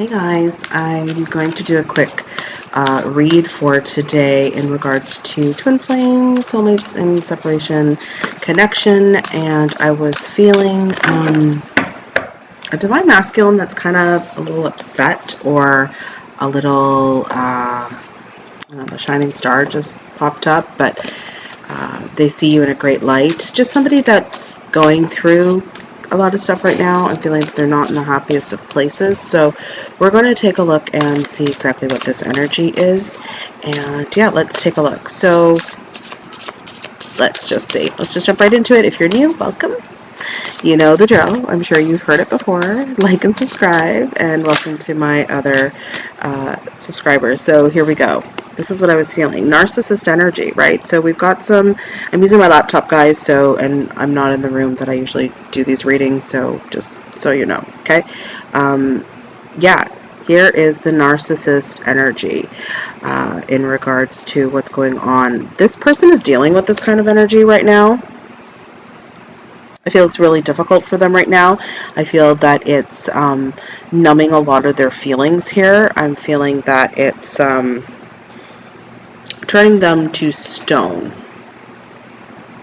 Hey guys, I'm going to do a quick uh, read for today in regards to twin flame, soulmates, and separation connection. And I was feeling um, a divine masculine that's kind of a little upset or a little, uh, know, the shining star just popped up, but uh, they see you in a great light. Just somebody that's going through a lot of stuff right now. I'm feeling they're not in the happiest of places. So we're going to take a look and see exactly what this energy is. And yeah, let's take a look. So let's just see. Let's just jump right into it. If you're new, welcome. You know the drill. I'm sure you've heard it before. Like and subscribe, and welcome to my other uh, subscribers. So here we go. This is what I was feeling. Narcissist energy, right? So we've got some, I'm using my laptop, guys, so, and I'm not in the room that I usually do these readings, so just so you know, okay? Um, yeah, here is the narcissist energy uh, in regards to what's going on. This person is dealing with this kind of energy right now. I feel it's really difficult for them right now. I feel that it's um, numbing a lot of their feelings here. I'm feeling that it's um, turning them to stone,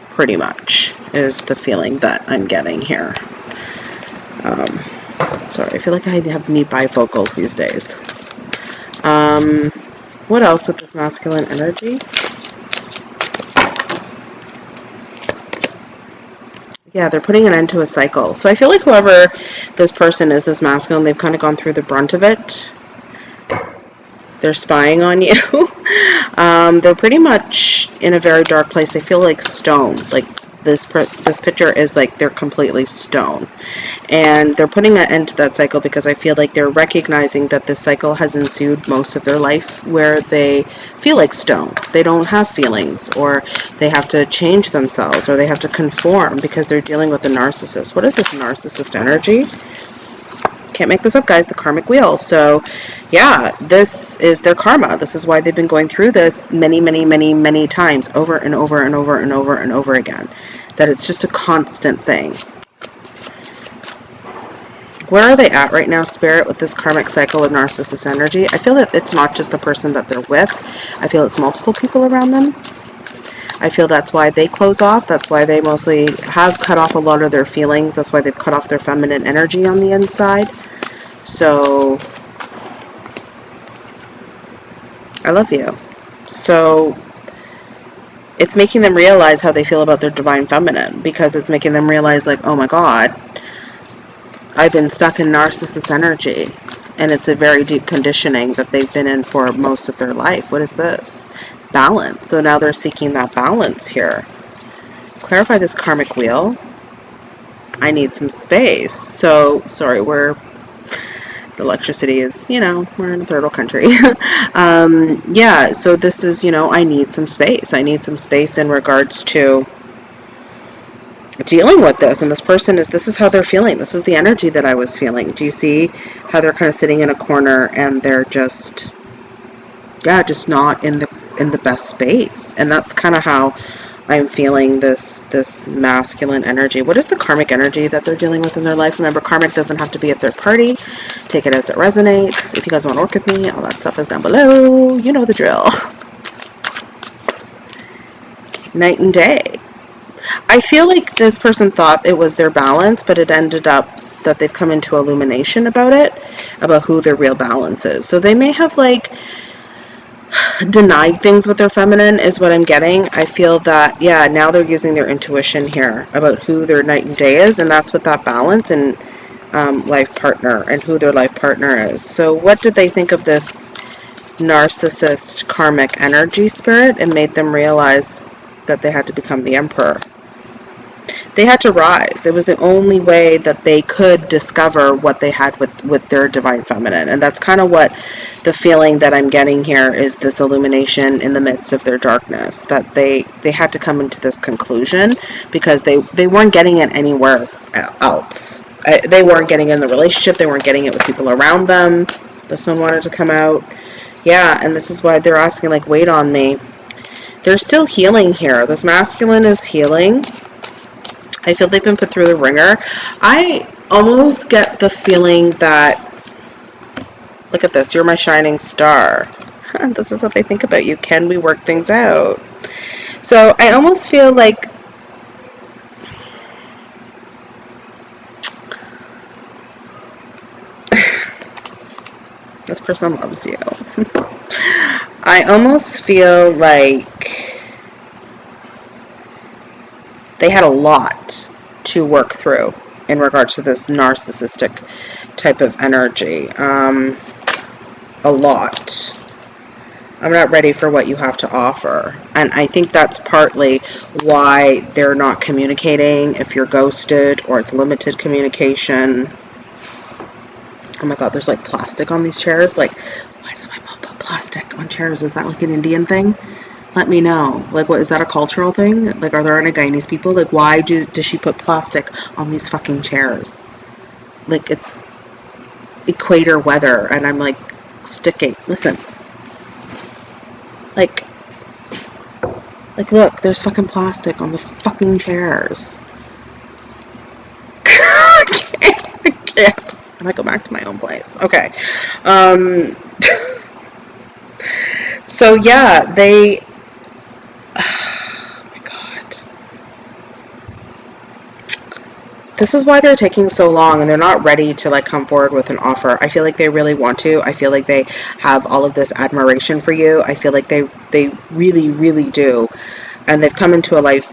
pretty much, is the feeling that I'm getting here. Um, sorry, I feel like I have need bifocals these days. Um, what else with this masculine energy? Yeah, they're putting an end to a cycle. So I feel like whoever this person is, this masculine, they've kind of gone through the brunt of it. They're spying on you. um, they're pretty much in a very dark place. They feel like stone. Like this this picture is like they're completely stone and they're putting an end to that cycle because I feel like they're recognizing that this cycle has ensued most of their life where they feel like stone they don't have feelings or they have to change themselves or they have to conform because they're dealing with a narcissist what is this narcissist energy can't make this up, guys. The karmic wheel. So, yeah, this is their karma. This is why they've been going through this many, many, many, many times over and over and over and over and over again. That it's just a constant thing. Where are they at right now, Spirit, with this karmic cycle of narcissist energy? I feel that it's not just the person that they're with. I feel it's multiple people around them. I feel that's why they close off. That's why they mostly have cut off a lot of their feelings. That's why they've cut off their feminine energy on the inside. So, I love you. So, it's making them realize how they feel about their divine feminine because it's making them realize, like, oh my god, I've been stuck in narcissist energy. And it's a very deep conditioning that they've been in for most of their life. What is this? balance. So now they're seeking that balance here. Clarify this karmic wheel. I need some space. So, sorry, we're, electricity is, you know, we're in a third world country. um, yeah, so this is, you know, I need some space. I need some space in regards to dealing with this and this person is this is how they're feeling this is the energy that I was feeling do you see how they're kind of sitting in a corner and they're just yeah just not in the in the best space. And that's kind of how I'm feeling this this masculine energy. What is the karmic energy that they're dealing with in their life? Remember, karmic doesn't have to be a third party. Take it as it resonates. If you guys want to work with me, all that stuff is down below. You know the drill. Night and day. I feel like this person thought it was their balance, but it ended up that they've come into illumination about it, about who their real balance is. So they may have like denied things with their feminine is what I'm getting. I feel that, yeah, now they're using their intuition here about who their night and day is, and that's what that balance and um, life partner and who their life partner is. So what did they think of this narcissist karmic energy spirit and made them realize that they had to become the emperor? they had to rise. It was the only way that they could discover what they had with, with their divine feminine. And that's kind of what the feeling that I'm getting here is this illumination in the midst of their darkness. That they, they had to come into this conclusion because they, they weren't getting it anywhere else. They weren't getting in the relationship. They weren't getting it with people around them. This one wanted to come out. Yeah, and this is why they're asking, like, wait on me. They're still healing here. This masculine is healing I feel they've been put through the ringer. I almost get the feeling that Look at this. You're my shining star. this is what they think about you. Can we work things out? So I almost feel like this person loves you. I almost feel like they had a lot to work through in regards to this narcissistic type of energy. Um, a lot. I'm not ready for what you have to offer. And I think that's partly why they're not communicating if you're ghosted or it's limited communication. Oh my god, there's like plastic on these chairs. Like, why does my mom put plastic on chairs? Is that like an Indian thing? Let me know. Like, what is that a cultural thing? Like, are there any Guyanese people? Like, why do, does she put plastic on these fucking chairs? Like, it's equator weather, and I'm like sticking. Listen. Like, like, look, there's fucking plastic on the fucking chairs. I can't. I can't. I'm go back to my own place. Okay. Um. so yeah, they. Oh my god. This is why they're taking so long and they're not ready to like come forward with an offer. I feel like they really want to. I feel like they have all of this admiration for you. I feel like they they really really do. And they've come into a life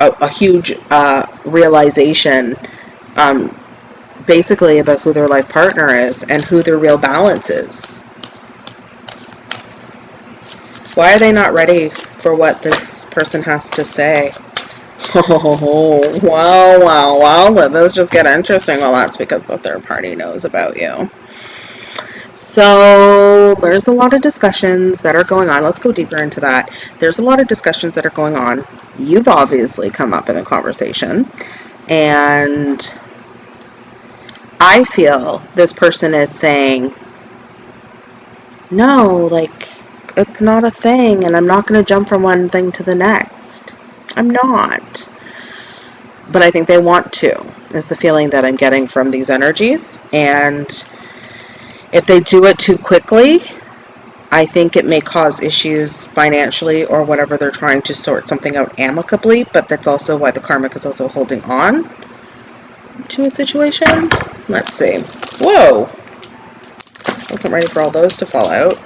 a, a huge uh, realization um, basically about who their life partner is and who their real balance is. Why are they not ready for what this person has to say? Oh, wow, wow, wow. Those just get interesting. Well, that's because the third party knows about you. So there's a lot of discussions that are going on. Let's go deeper into that. There's a lot of discussions that are going on. You've obviously come up in a conversation. And I feel this person is saying, no, like, it's not a thing, and I'm not going to jump from one thing to the next. I'm not. But I think they want to, is the feeling that I'm getting from these energies. And if they do it too quickly, I think it may cause issues financially or whatever they're trying to sort something out amicably, but that's also why the karmic is also holding on to a situation. Let's see. Whoa! Wasn't ready for all those to fall out.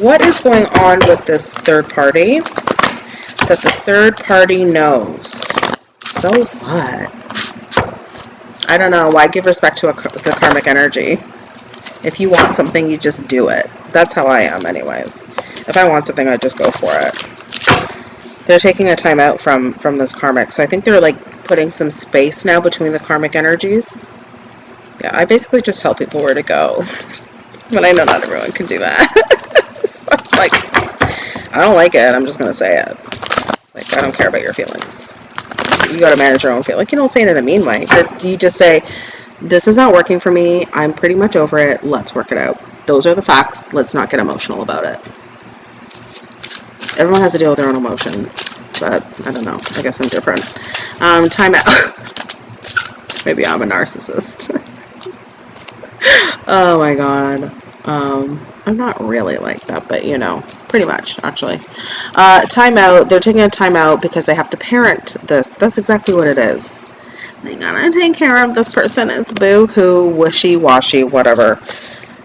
What is going on with this third party that the third party knows? So what? I don't know. Why give respect to a, the karmic energy? If you want something, you just do it. That's how I am anyways. If I want something, I just go for it. They're taking a time out from, from this karmic, so I think they're like putting some space now between the karmic energies. Yeah, I basically just tell people where to go. but I know not everyone can do that. like, I don't like it, I'm just gonna say it. Like, I don't care about your feelings. You gotta manage your own feelings. Like, you don't say it in a mean way. You just say, this is not working for me, I'm pretty much over it, let's work it out. Those are the facts, let's not get emotional about it. Everyone has to deal with their own emotions but I don't know. I guess I'm different. Um, time out. Maybe I'm a narcissist. oh my god. Um, I'm not really like that, but you know, pretty much, actually. Uh, timeout. They're taking a timeout because they have to parent this. That's exactly what it is. They gotta take care of this person. It's boo-hoo, wishy-washy, whatever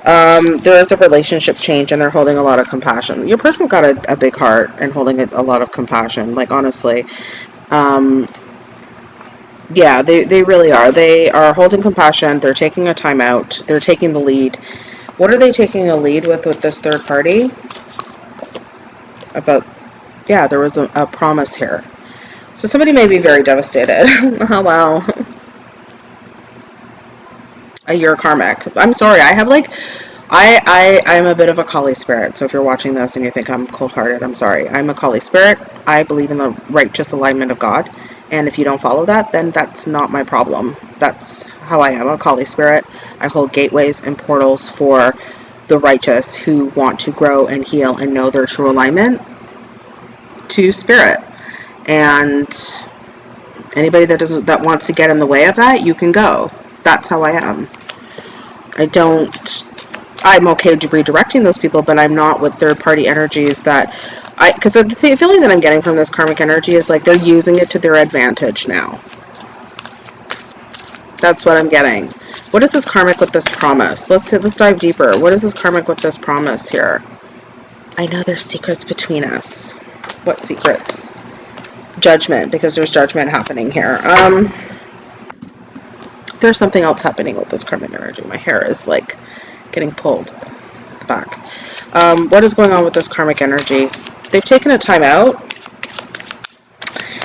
um, there is a relationship change and they're holding a lot of compassion. Your person got a, a big heart and holding a, a, lot of compassion, like honestly. Um, yeah, they, they really are. They are holding compassion. They're taking a time out. They're taking the lead. What are they taking a lead with with this third party? About, yeah, there was a, a promise here. So somebody may be very devastated. oh, wow a year karmic. I'm sorry, I have like, I, I, I'm a bit of a Kali spirit, so if you're watching this and you think I'm cold-hearted, I'm sorry. I'm a Kali spirit. I believe in the righteous alignment of God, and if you don't follow that, then that's not my problem. That's how I am, a Kali spirit. I hold gateways and portals for the righteous who want to grow and heal and know their true alignment to spirit. And anybody that doesn't that wants to get in the way of that, you can go. That's how I am. I don't. I'm okay to redirecting those people, but I'm not with third party energies that I because the th- feeling that I'm getting from this karmic energy is like they're using it to their advantage now. That's what I'm getting. What is this karmic with this promise? Let's let's dive deeper. What is this karmic with this promise here? I know there's secrets between us. What secrets? Judgment, because there's judgment happening here. Um, there's something else happening with this karmic energy. My hair is like getting pulled the back. Um, what is going on with this karmic energy? They've taken a time out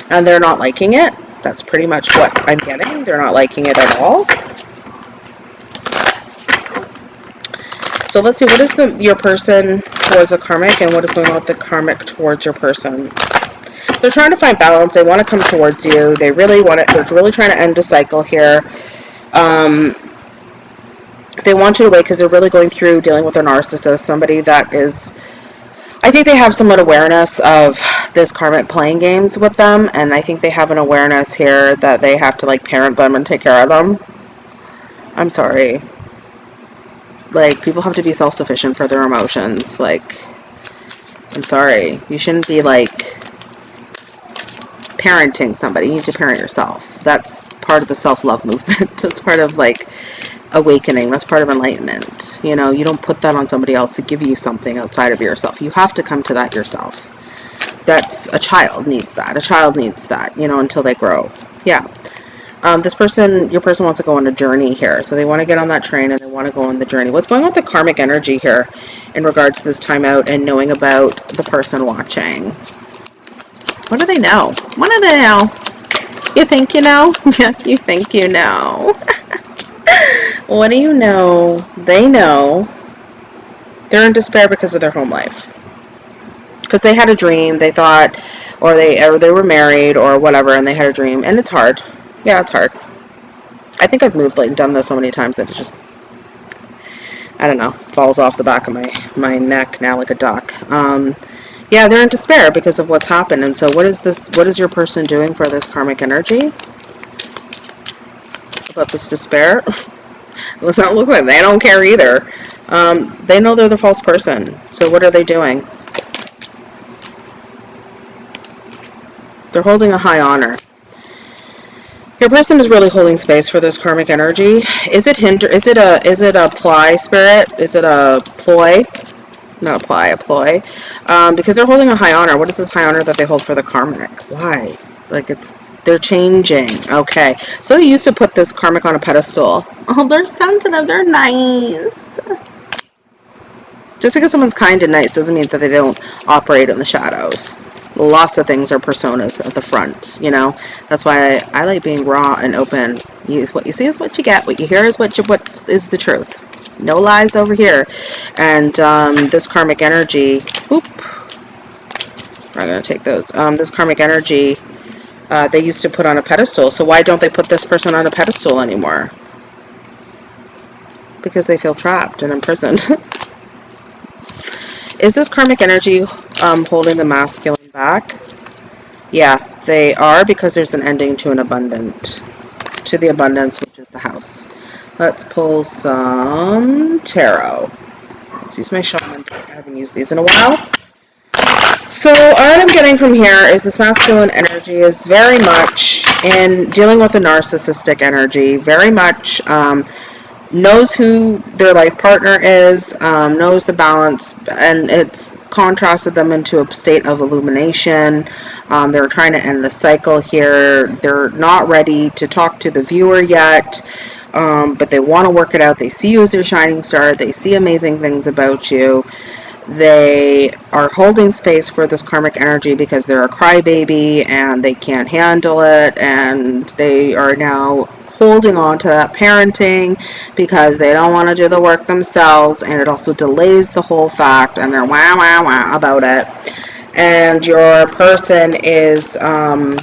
and they're not liking it. That's pretty much what I'm getting. They're not liking it at all. So let's see, what is the your person towards a karmic and what is going on with the karmic towards your person? They're trying to find balance. They want to come towards you. They really want it. They're really trying to end a cycle here. Um, they want you to wait because they're really going through dealing with a narcissist, somebody that is. I think they have somewhat awareness of this karmic playing games with them, and I think they have an awareness here that they have to like parent them and take care of them. I'm sorry. Like people have to be self-sufficient for their emotions. Like, I'm sorry. You shouldn't be like parenting somebody. You need to parent yourself. That's part of the self-love movement. That's part of like awakening. That's part of enlightenment. You know, you don't put that on somebody else to give you something outside of yourself. You have to come to that yourself. That's a child needs that. A child needs that, you know, until they grow. Yeah. Um, this person, your person wants to go on a journey here. So they want to get on that train and they want to go on the journey. What's going on with the karmic energy here in regards to this timeout and knowing about the person watching? What do they know? What do they know? You think you know? Yeah, you think you know. what do you know? They know. They're in despair because of their home life. Because they had a dream, they thought, or they or they were married or whatever, and they had a dream, and it's hard. Yeah, it's hard. I think I've moved like done this so many times that it just I don't know falls off the back of my my neck now like a duck. Um, yeah, they're in despair because of what's happened. And so, what is this? What is your person doing for this karmic energy? About this despair? Listen, it looks like they don't care either. Um, they know they're the false person. So, what are they doing? They're holding a high honor. Your person is really holding space for this karmic energy. Is it hinder? Is it a? Is it a ply spirit? Is it a ploy? Not apply, a ploy. Um, because they're holding a high honor. What is this high honor that they hold for the karmic? Why? Like it's they're changing. Okay. So they used to put this karmic on a pedestal. Oh, they're sensitive. They're nice. Just because someone's kind and nice doesn't mean that they don't operate in the shadows. Lots of things are personas at the front, you know. That's why I, I like being raw and open. Use what you see is what you get. What you hear is what you, what is the truth no lies over here. And um, this karmic energy, oop, I'm going to take those. Um, this karmic energy, uh, they used to put on a pedestal. So why don't they put this person on a pedestal anymore? Because they feel trapped and imprisoned. Is this karmic energy um, holding the masculine back? Yeah, they are because there's an ending to an abundant, to the abundance, which is the house. Let's pull some tarot. Let's use my shaman. deck. I haven't used these in a while. So what I'm getting from here is this masculine energy is very much in dealing with a narcissistic energy, very much um, knows who their life partner is, um, knows the balance, and it's contrasted them into a state of illumination. Um, they're trying to end the cycle here. They're not ready to talk to the viewer yet um, but they want to work it out. They see you as their shining star. They see amazing things about you. They are holding space for this karmic energy because they're a crybaby and they can't handle it, and they are now holding on to that parenting because they don't want to do the work themselves, and it also delays the whole fact, and they're wow wow wow about it. And your person is um,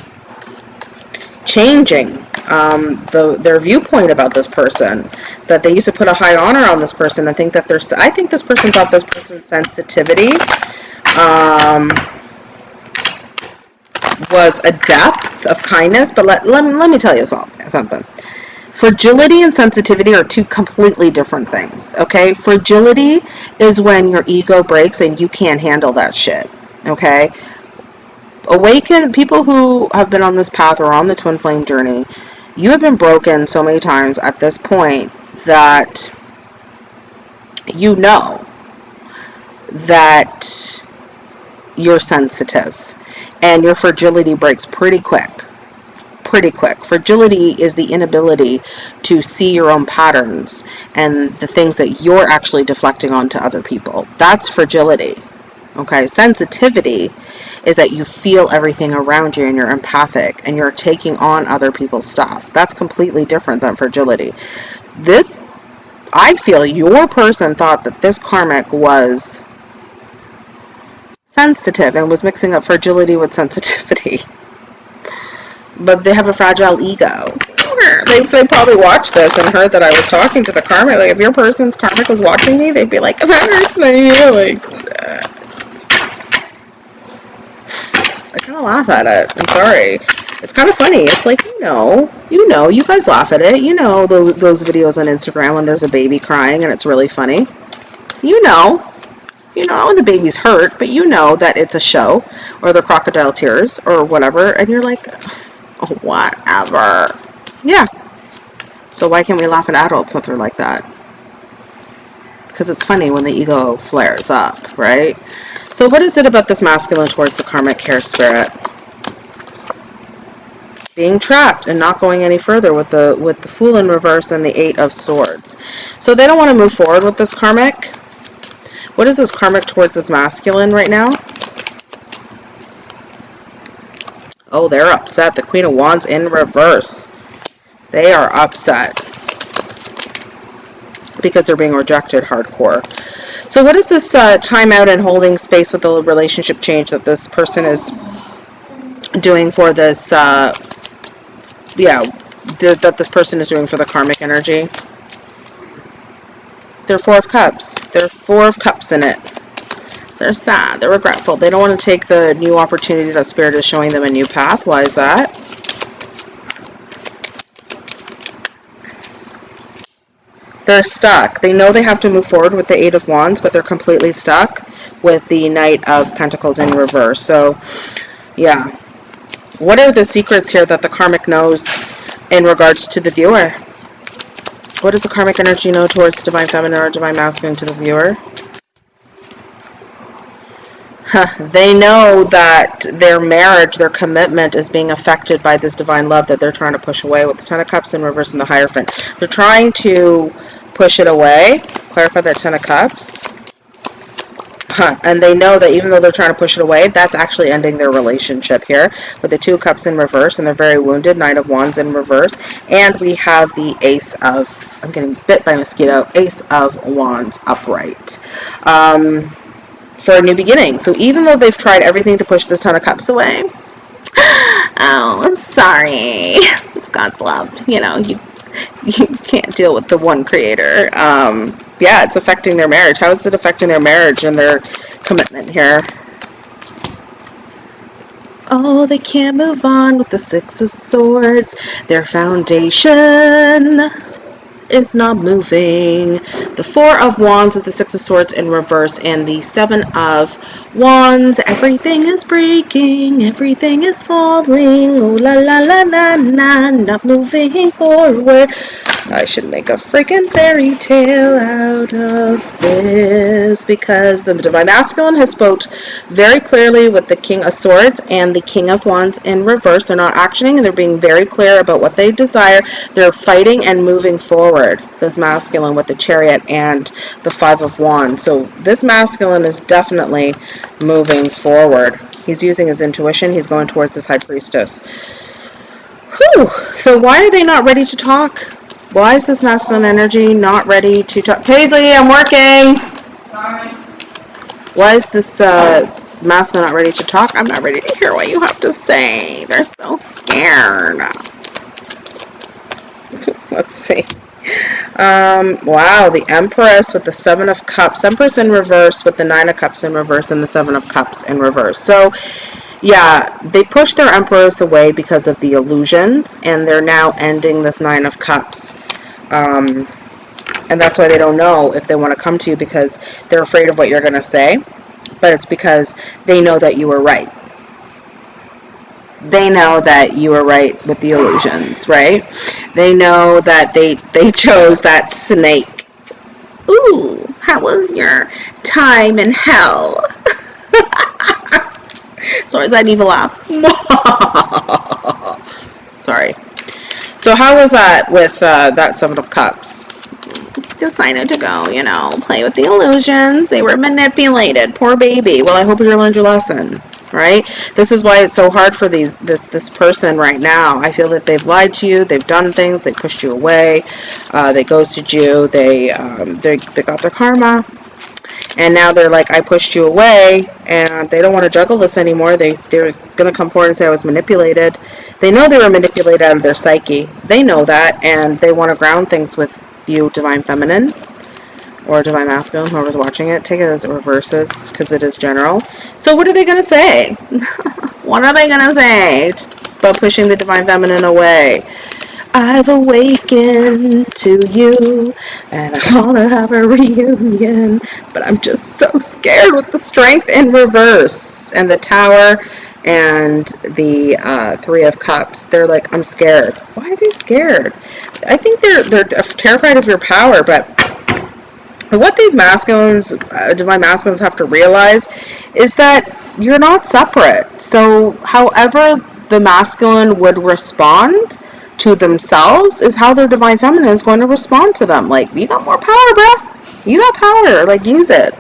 changing um, the, their viewpoint about this person. That they used to put a high honor on this person. I think that there's. I think this person thought this person's sensitivity um, was a depth of kindness. But let, let, let me tell you something. Fragility and sensitivity are two completely different things, okay? Fragility is when your ego breaks and you can't handle that shit, okay? Awaken people who have been on this path or on the twin flame journey, you have been broken so many times at this point that you know that you're sensitive and your fragility breaks pretty quick pretty quick. Fragility is the inability to see your own patterns and the things that you're actually deflecting onto other people. That's fragility. Okay, sensitivity is that you feel everything around you and you're empathic and you're taking on other people's stuff. That's completely different than fragility. This, I feel your person thought that this karmic was sensitive and was mixing up fragility with sensitivity. but they have a fragile ego. They, they probably watched this and heard that I was talking to the karmic. Like, if your person's karmic was watching me, they'd be like, hurts my. Laugh at it. I'm sorry. It's kind of funny. It's like, you know, you know, you guys laugh at it. You know those, those videos on Instagram when there's a baby crying and it's really funny. You know. You know when the baby's hurt, but you know that it's a show or the crocodile tears or whatever. And you're like, oh, whatever. Yeah. So why can't we laugh at adults when they're like that? Because it's funny when the ego flares up, right? So what is it about this masculine towards the karmic care spirit? Being trapped and not going any further with the with the fool in reverse and the eight of swords. So they don't want to move forward with this karmic. What is this karmic towards this masculine right now? Oh, they're upset. The Queen of Wands in reverse. They are upset. Because they're being rejected hardcore. So what is this uh, time out and holding space with the relationship change that this person is doing for this, uh, yeah, th that this person is doing for the karmic energy? They're Four of Cups. They're Four of Cups in it. They're sad. They're regretful. They don't want to take the new opportunity that Spirit is showing them a new path. Why is that? They're stuck. They know they have to move forward with the Eight of Wands, but they're completely stuck with the Knight of Pentacles in reverse. So, yeah. What are the secrets here that the karmic knows in regards to the viewer? What does the karmic energy know towards Divine Feminine or Divine Masculine to the viewer? they know that their marriage, their commitment is being affected by this divine love that they're trying to push away with the Ten of Cups in reverse and the Hierophant. They're trying to push it away. Clarify that Ten of Cups. Huh. And they know that even though they're trying to push it away, that's actually ending their relationship here with the Two Cups in reverse, and they're very wounded. Nine of Wands in reverse. And we have the Ace of, I'm getting bit by mosquito, Ace of Wands upright. Um, for a new beginning. So even though they've tried everything to push this Ten of Cups away, oh, sorry. It's God's love. You know, you you can't deal with the one creator. Um, yeah, it's affecting their marriage. How is it affecting their marriage and their commitment here? Oh, they can't move on with the Six of Swords. Their foundation is not moving. The Four of Wands with the Six of Swords in reverse and the Seven of Wands. Everything is breaking, everything is falling. Oh la la la la la, not moving forward. I should make a freaking fairy tale out of this because the Divine Masculine has spoke very clearly with the King of Swords and the King of Wands in reverse. They're not actioning and they're being very clear about what they desire. They're fighting and moving forward, this Masculine with the Chariot and the Five of Wands. So this Masculine is definitely moving forward. He's using his intuition. He's going towards this High Priestess. Whew. So why are they not ready to talk? Why is this masculine energy not ready to talk? Paisley, I'm working! Sorry. Why is this uh, masculine not ready to talk? I'm not ready to hear what you have to say. They're so scared. Let's see. Um, wow, the Empress with the Seven of Cups. Empress in reverse with the Nine of Cups in reverse and the Seven of Cups in reverse. So, Yeah, they pushed their empress away because of the illusions, and they're now ending this nine of cups. Um, and that's why they don't know if they want to come to you because they're afraid of what you're going to say. But it's because they know that you were right. They know that you were right with the illusions, right? They know that they they chose that snake. Ooh, how was your time in hell? Sorry, that evil laugh? Sorry. So how was that with uh, that Seven of Cups? Decided to go, you know, play with the illusions. They were manipulated. Poor baby. Well, I hope you learned your lesson, right? This is why it's so hard for these this this person right now. I feel that they've lied to you. They've done things. They pushed you away. Uh, they ghosted you. They um, they they got their karma and now they're like i pushed you away and they don't want to juggle this anymore. They they're going to come forward and say i was manipulated. They know they were manipulated out of their psyche. They know that and they want to ground things with you divine feminine or divine masculine whoever's watching it. Take it as it reverses because it is general. So what are they going to say? What are they going to say about pushing the divine feminine away I've awakened to you and I want to have a reunion. But I'm just so scared with the strength in reverse and the tower and the uh, three of cups. They're like, I'm scared. Why are they scared? I think they're they're terrified of your power, but what these masculines, uh, divine masculines, have to realize is that you're not separate. So, however the masculine would respond to themselves is how their divine feminine is going to respond to them. Like, you got more power, bruh. You got power. Like, use it.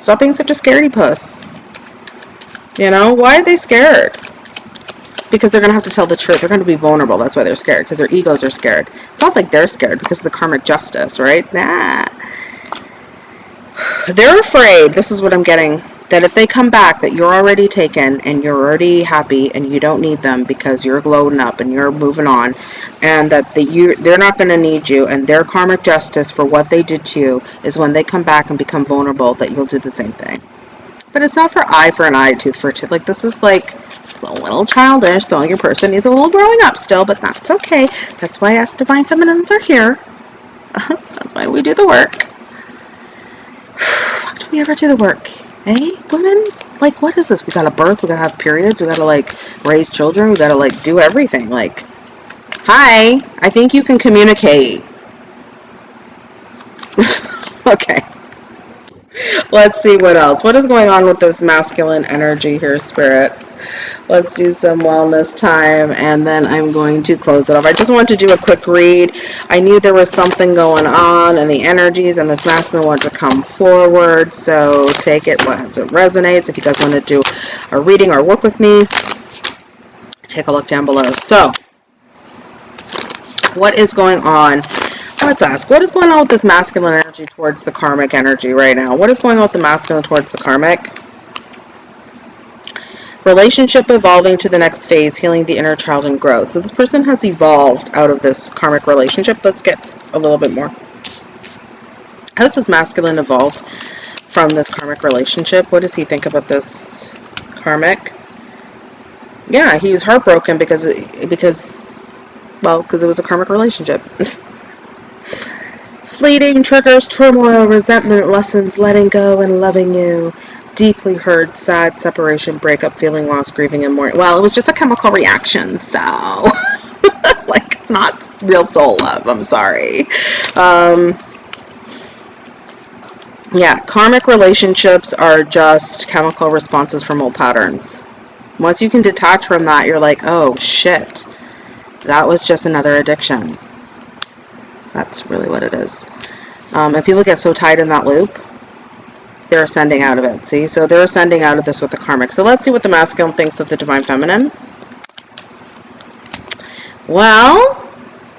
Stop being such a scaredy puss. You know, why are they scared? Because they're going to have to tell the truth. They're going to be vulnerable. That's why they're scared. Because their egos are scared. It's not like they're scared because of the karmic justice, right? Nah. They're afraid. This is what I'm getting that if they come back that you're already taken and you're already happy and you don't need them because you're glowing up and you're moving on and that the, you they're not going to need you and their karmic justice for what they did to you is when they come back and become vulnerable that you'll do the same thing. But it's not for eye for an eye tooth for tooth. Like this is like it's a little childish The your person needs a little growing up still but that's okay. That's why us divine feminines are here. That's why we do the work. Do we ever do the work Hey, women? Like, what is this? We gotta birth, we gotta have periods, we gotta, like, raise children, we gotta, like, do everything. Like, hi, I think you can communicate. okay. Let's see what else. What is going on with this masculine energy here, Spirit? Let's do some wellness time and then I'm going to close it off. I just wanted to do a quick read. I knew there was something going on and the energies and this masculine wanted to come forward. So take it as it resonates. If you guys want to do a reading or work with me, take a look down below. So what is going on? Let's ask, what is going on with this masculine energy towards the karmic energy right now? What is going on with the masculine towards the karmic? Relationship evolving to the next phase, healing the inner child and growth. So this person has evolved out of this karmic relationship. Let's get a little bit more. How has this masculine evolved from this karmic relationship? What does he think about this karmic? Yeah, he was heartbroken because because well, because it was a karmic relationship. Fleeting triggers, turmoil, resentment, lessons, letting go, and loving you deeply hurt, sad, separation, breakup, feeling lost, grieving, and mourning. Well, it was just a chemical reaction, so like it's not real soul love. I'm sorry. Um, yeah, karmic relationships are just chemical responses from old patterns. Once you can detach from that, you're like, oh shit, that was just another addiction. That's really what it is. Um, and people get so tied in that loop they're ascending out of it. See? So they're ascending out of this with the karmic. So let's see what the masculine thinks of the divine feminine. Well,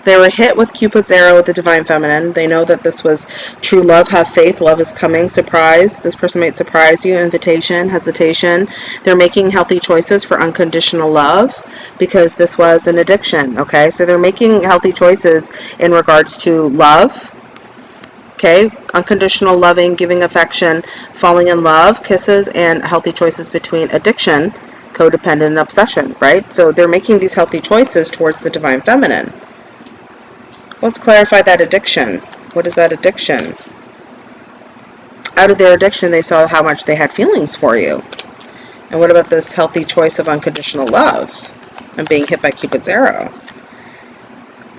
they were hit with Cupid's arrow with the divine feminine. They know that this was true love, have faith, love is coming, surprise. This person might surprise you, invitation, hesitation. They're making healthy choices for unconditional love because this was an addiction, okay? So they're making healthy choices in regards to love, Okay, unconditional loving, giving affection, falling in love, kisses, and healthy choices between addiction, codependent and obsession, right? So they're making these healthy choices towards the divine feminine. Let's clarify that addiction. What is that addiction? Out of their addiction, they saw how much they had feelings for you. And what about this healthy choice of unconditional love and being hit by Cupid's arrow?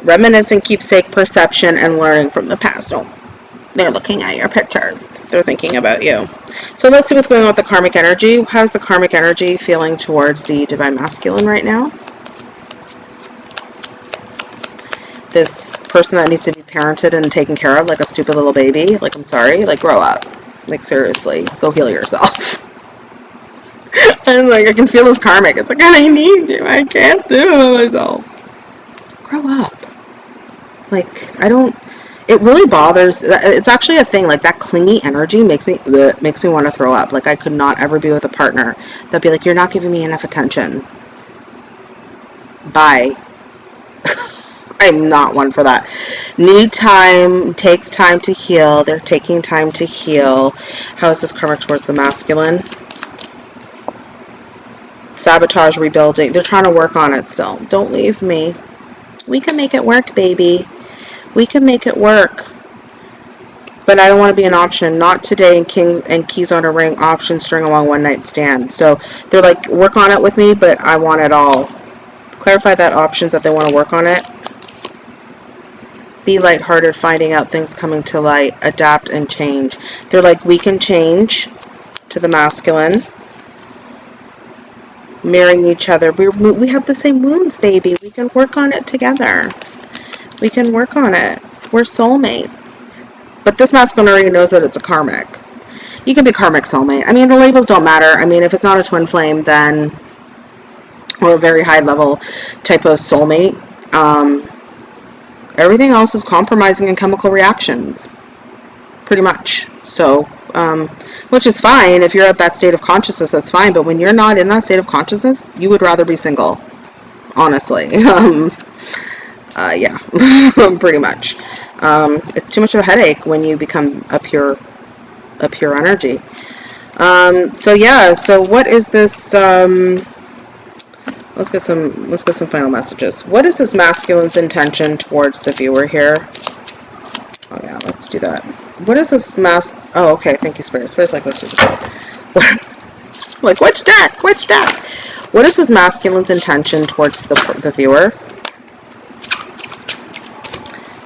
Reminiscent, keepsake, perception, and learning from the past. Oh, they're looking at your pictures. They're thinking about you. So let's see what's going on with the karmic energy. How's the karmic energy feeling towards the divine masculine right now? This person that needs to be parented and taken care of like a stupid little baby. Like, I'm sorry. Like, grow up. Like, seriously. Go heal yourself. and like, I can feel this karmic. It's like, I need you. I can't do it myself. Grow up. Like, I don't it really bothers it's actually a thing like that clingy energy makes me bleh, makes me want to throw up like i could not ever be with a partner that'd be like you're not giving me enough attention bye i'm not one for that need time takes time to heal they're taking time to heal how is this karma towards the masculine sabotage rebuilding they're trying to work on it still don't leave me we can make it work baby we can make it work. But I don't want to be an option. Not today and kings and keys on a ring option string along one night stand. So they're like, work on it with me, but I want it all. Clarify that options that they want to work on it. Be lighthearted, finding out things coming to light, adapt and change. They're like, we can change to the masculine marrying each other. We, we have the same wounds, baby. We can work on it together. We can work on it. We're soulmates. But this masculine already knows that it's a karmic. You can be karmic soulmate. I mean, the labels don't matter. I mean, if it's not a twin flame, then or a very high level type of soulmate, um, everything else is compromising and chemical reactions. Pretty much. So, um, which is fine. If you're at that state of consciousness, that's fine. But when you're not in that state of consciousness, you would rather be single. Honestly. Um, uh, yeah, pretty much. Um, it's too much of a headache when you become a pure, a pure energy. Um, so yeah, so what is this? Let's get some. Let's get some final messages. What is this masculine's intention towards the viewer here? Oh yeah, let's do that. What is this mas? Oh, okay. Thank you, Spirit. Spirit's like, let's do this. like, which deck? Which deck? What is this masculine's intention towards the the viewer?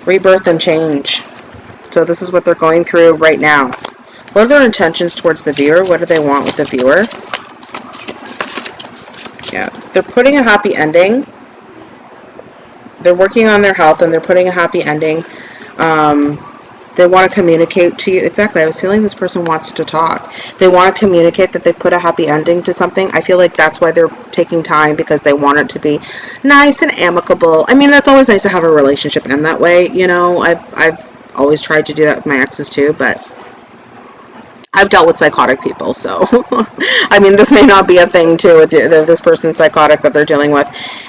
rebirth and change. So this is what they're going through right now. What are their intentions towards the viewer? What do they want with the viewer? Yeah, they're putting a happy ending. They're working on their health and they're putting a happy ending. Um, they want to communicate to you. Exactly. I was feeling this person wants to talk. They want to communicate that they put a happy ending to something. I feel like that's why they're taking time because they want it to be nice and amicable. I mean, that's always nice to have a relationship end that way. You know, I've, I've always tried to do that with my exes too, but I've dealt with psychotic people, so I mean, this may not be a thing too with this person's psychotic that they're dealing with.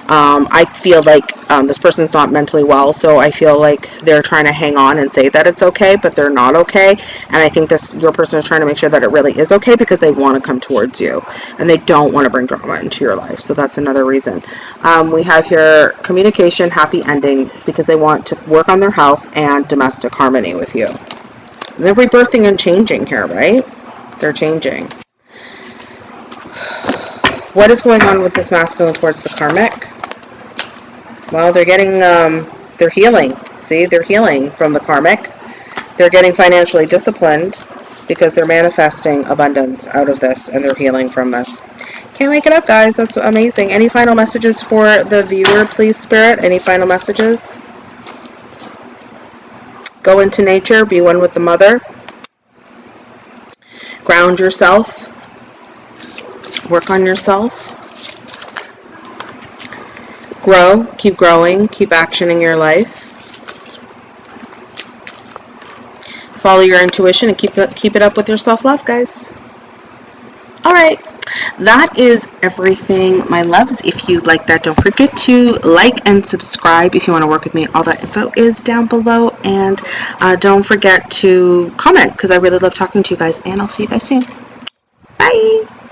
Um, I feel like um, this person's not mentally well, so I feel like they're trying to hang on and say that it's okay, but they're not okay. And I think this your person is trying to make sure that it really is okay because they want to come towards you and they don't want to bring drama into your life. So that's another reason. Um, we have here communication, happy ending because they want to work on their health and domestic harmony with you. They're rebirthing and changing here, right? They're changing. What is going on with this masculine towards the karmic? Well, they're getting, um, they're healing. See, they're healing from the karmic. They're getting financially disciplined because they're manifesting abundance out of this and they're healing from this. Can't make it up, guys. That's amazing. Any final messages for the viewer, please, Spirit? Any final messages? Go into nature, be one with the mother. Ground yourself. Work on yourself. Grow, keep growing, keep actioning your life. Follow your intuition and keep it, keep it up with your self-love, guys. All right that is everything my loves. If you like that don't forget to like and subscribe if you want to work with me. All that info is down below. And uh, don't forget to comment because I really love talking to you guys. And I'll see you guys soon. Bye